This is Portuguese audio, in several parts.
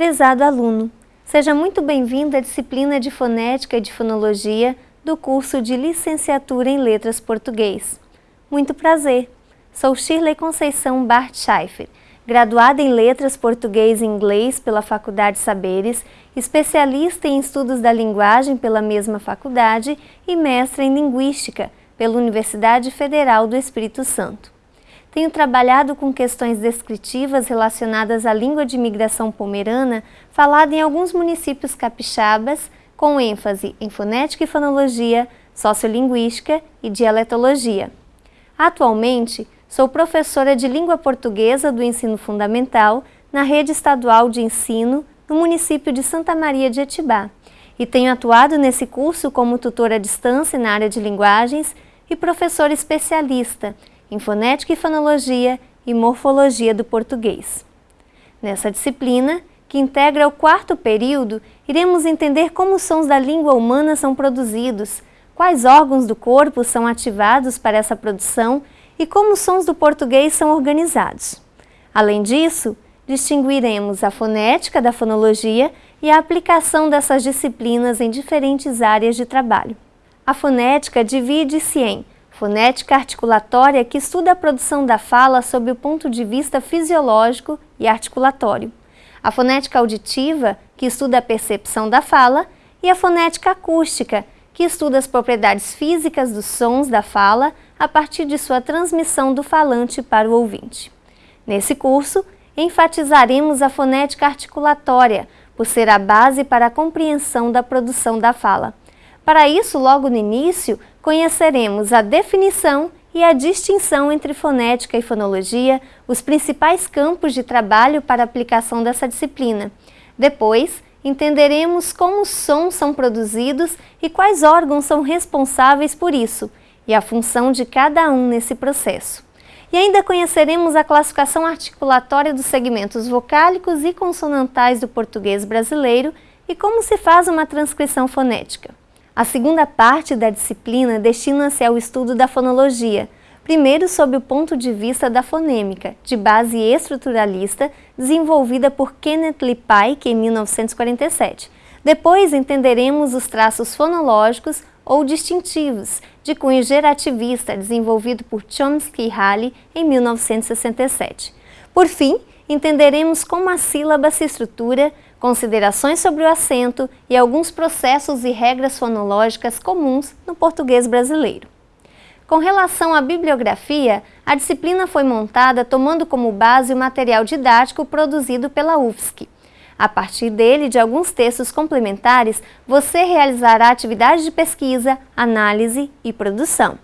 Prezado aluno, seja muito bem-vindo à disciplina de Fonética e de Fonologia do curso de Licenciatura em Letras Português. Muito prazer, sou Shirley Conceição Bart Schaeffer, graduada em Letras Português e Inglês pela Faculdade Saberes, especialista em Estudos da Linguagem pela mesma faculdade e mestre em Linguística pela Universidade Federal do Espírito Santo. Tenho trabalhado com questões descritivas relacionadas à língua de imigração pomerana falada em alguns municípios capixabas, com ênfase em fonética e fonologia, sociolinguística e dialetologia. Atualmente, sou professora de língua portuguesa do ensino fundamental na rede estadual de ensino no município de Santa Maria de Etibá e tenho atuado nesse curso como tutora à distância na área de linguagens e professora especialista em fonética e fonologia e morfologia do português. Nessa disciplina, que integra o quarto período, iremos entender como os sons da língua humana são produzidos, quais órgãos do corpo são ativados para essa produção e como os sons do português são organizados. Além disso, distinguiremos a fonética da fonologia e a aplicação dessas disciplinas em diferentes áreas de trabalho. A fonética divide-se em fonética articulatória que estuda a produção da fala sob o ponto de vista fisiológico e articulatório, a fonética auditiva, que estuda a percepção da fala, e a fonética acústica, que estuda as propriedades físicas dos sons da fala a partir de sua transmissão do falante para o ouvinte. Nesse curso, enfatizaremos a fonética articulatória, por ser a base para a compreensão da produção da fala. Para isso, logo no início, conheceremos a definição e a distinção entre fonética e fonologia, os principais campos de trabalho para aplicação dessa disciplina. Depois, entenderemos como os sons são produzidos e quais órgãos são responsáveis por isso, e a função de cada um nesse processo. E ainda conheceremos a classificação articulatória dos segmentos vocálicos e consonantais do português brasileiro e como se faz uma transcrição fonética. A segunda parte da disciplina destina-se ao estudo da fonologia, primeiro sob o ponto de vista da fonêmica, de base estruturalista, desenvolvida por Kenneth Pike em 1947. Depois entenderemos os traços fonológicos ou distintivos, de cunho gerativista, desenvolvido por Chomsky e Halley em 1967. Por fim, entenderemos como a sílaba se estrutura, considerações sobre o acento e alguns processos e regras fonológicas comuns no português brasileiro. Com relação à bibliografia, a disciplina foi montada tomando como base o material didático produzido pela UFSC. A partir dele de alguns textos complementares, você realizará atividades de pesquisa, análise e produção.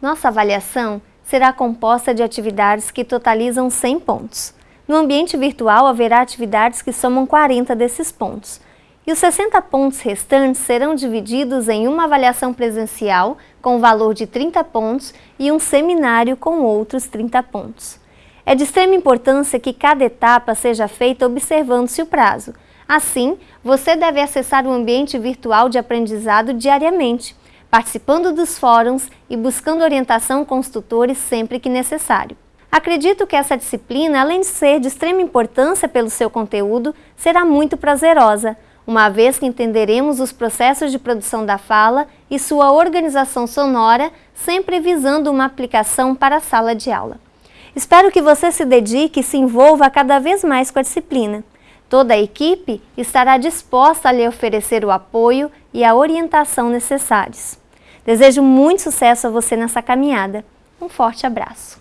Nossa avaliação será composta de atividades que totalizam 100 pontos. No ambiente virtual haverá atividades que somam 40 desses pontos. E os 60 pontos restantes serão divididos em uma avaliação presencial com valor de 30 pontos e um seminário com outros 30 pontos. É de extrema importância que cada etapa seja feita observando-se o prazo. Assim, você deve acessar o ambiente virtual de aprendizado diariamente, participando dos fóruns e buscando orientação com os tutores sempre que necessário. Acredito que essa disciplina, além de ser de extrema importância pelo seu conteúdo, será muito prazerosa, uma vez que entenderemos os processos de produção da fala e sua organização sonora, sempre visando uma aplicação para a sala de aula. Espero que você se dedique e se envolva cada vez mais com a disciplina. Toda a equipe estará disposta a lhe oferecer o apoio e a orientação necessários. Desejo muito sucesso a você nessa caminhada. Um forte abraço!